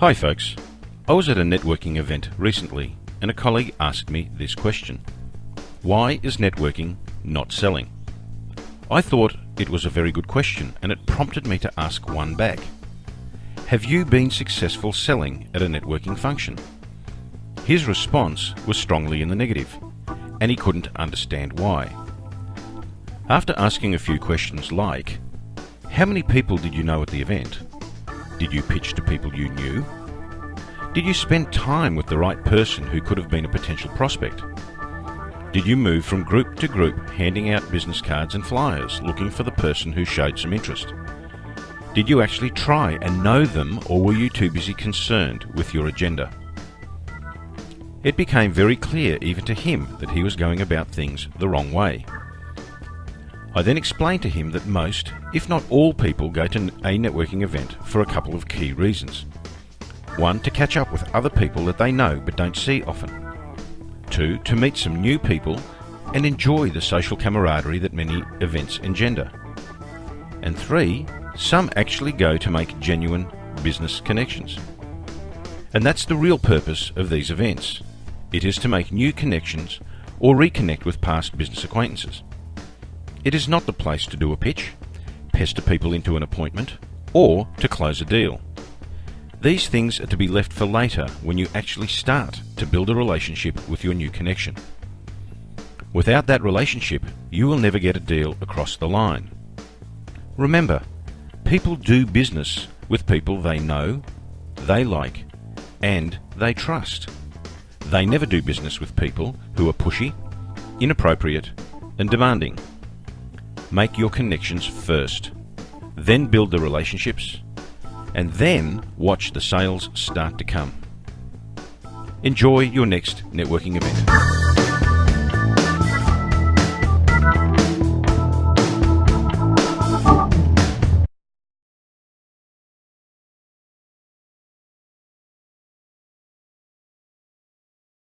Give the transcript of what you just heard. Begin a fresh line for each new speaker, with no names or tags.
Hi folks, I was at a networking event recently and a colleague asked me this question. Why is networking not selling? I thought it was a very good question and it prompted me to ask one back. Have you been successful selling at a networking function? His response was strongly in the negative and he couldn't understand why. After asking a few questions like, how many people did you know at the event? Did you pitch to people you knew? Did you spend time with the right person who could have been a potential prospect? Did you move from group to group handing out business cards and flyers looking for the person who showed some interest? Did you actually try and know them or were you too busy concerned with your agenda? It became very clear even to him that he was going about things the wrong way. I then explained to him that most, if not all people go to a networking event for a couple of key reasons. One, to catch up with other people that they know but don't see often. Two, to meet some new people and enjoy the social camaraderie that many events engender. And three, some actually go to make genuine business connections. And that's the real purpose of these events. It is to make new connections or reconnect with past business acquaintances. It is not the place to do a pitch, pester people into an appointment, or to close a deal. These things are to be left for later when you actually start to build a relationship with your new connection. Without that relationship, you will never get a deal across the line. Remember, people do business with people they know, they like, and they trust. They never do business with people who are pushy, inappropriate, and demanding. Make your connections first, then build the relationships, and then watch the sales start to come. Enjoy your next networking event.